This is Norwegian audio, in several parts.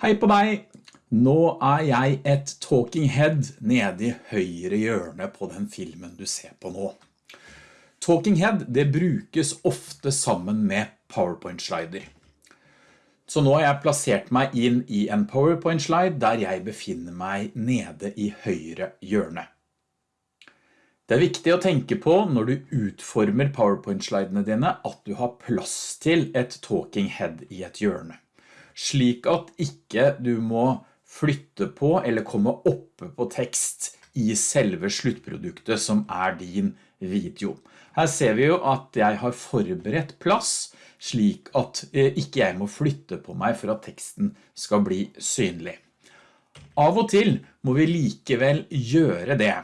Hei på deg! Nå er jeg et talking head nede i høyre hjørne på den filmen du ser på nå. Talking head det brukes ofte sammen med PowerPoint-slider. Så nå har jeg plassert meg inn i en PowerPoint-slide der jeg befinner meg nede i høyre hjørne. Det er viktig å tenke på når du utformer PowerPoint-slidene dine at du har plass til et talking head i et hjørne slik at ikke du må flytte på eller komme oppe på tekst i selve sluttproduktet som er din video. Her ser vi jo at jeg har forberedt plass slik at eh, ikke jeg må flytte på meg for at teksten skal bli synlig. Av og til må vi likevel gjøre det,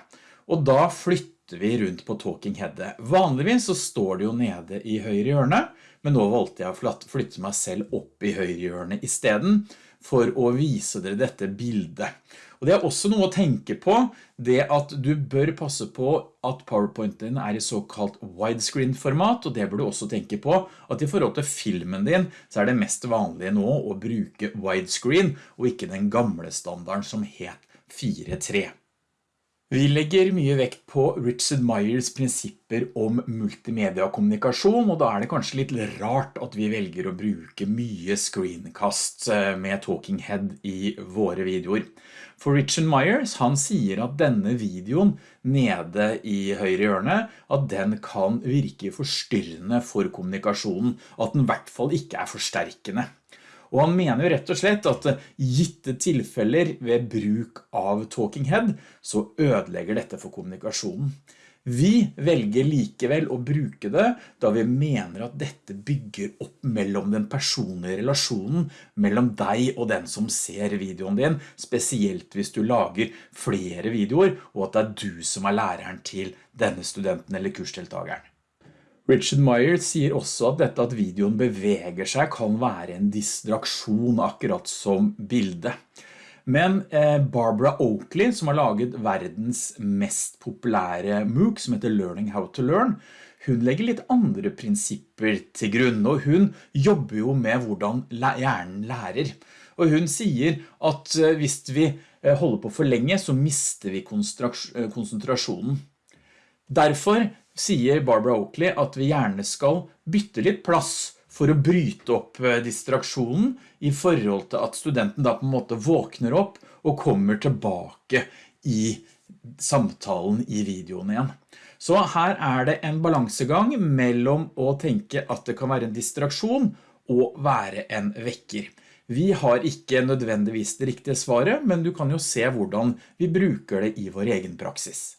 og da flytter vi rundt på talking headet. Vanligvis så står det jo nede i høyre hjørne, men nå valgte jeg å flytte meg selv opp i høyre hjørne i stedet for å vise dere dette bildet. Og det er også noe å tenke på, det at du bør passe på at PowerPointen din er i såkalt widescreen-format, og det bør du også tenke på at i forhold til filmen din så er det mest vanlige nå å bruke widescreen, og ikke den gamle standarden som het 4.3. Vi legger mye vekt på Richard Myers prinsipper om multimedia-kommunikasjon, og da er det kanskje litt rart at vi velger å bruke mye screencast eh, med Talking Head i våre videoer. For Richard Myers, han sier at denne videoen nede i høyre hjørne, at den kan virke forstyrrende for kommunikasjonen, at den i hvert fall ikke er forsterkende. Og han mener jo rett og slett at gitte tilfeller ved bruk av talking head, så ødelegger dette for kommunikasjonen. Vi velger likevel å bruke det da vi mener at dette bygger opp mellom den personlige relasjonen mellom deg og den som ser videoen din, spesielt hvis du lager flere videoer og at det er du som er læreren til denne studenten eller kursdeltageren. Richard Meyer sier også at dette at videoen beveger seg kan være en distraksjon akkurat som bilde. Men eh, Barbara Oakley, som har laget verdens mest populære MOOC, som heter Learning How to Learn, hun legger litt andre prinsipper til grunn, og hun jobber jo med hvordan hjernen lærer. Og hun sier at eh, hvis vi eh, holder på for lenge, så mister vi konsentrasjonen. Derfor sier Barbara Oakley at vi gjerne skal bytte litt plass for å bryte opp eh, distraksjonen i forhold til at studenten da på en måte våkner opp og kommer tilbake i samtalen i videoen igjen. Så her er det en balansegang mellom å tenke at det kan være en distraksjon og være en vekker. Vi har ikke nødvendigvis det riktige svaret, men du kan jo se hvordan vi bruker det i vår egen praksis.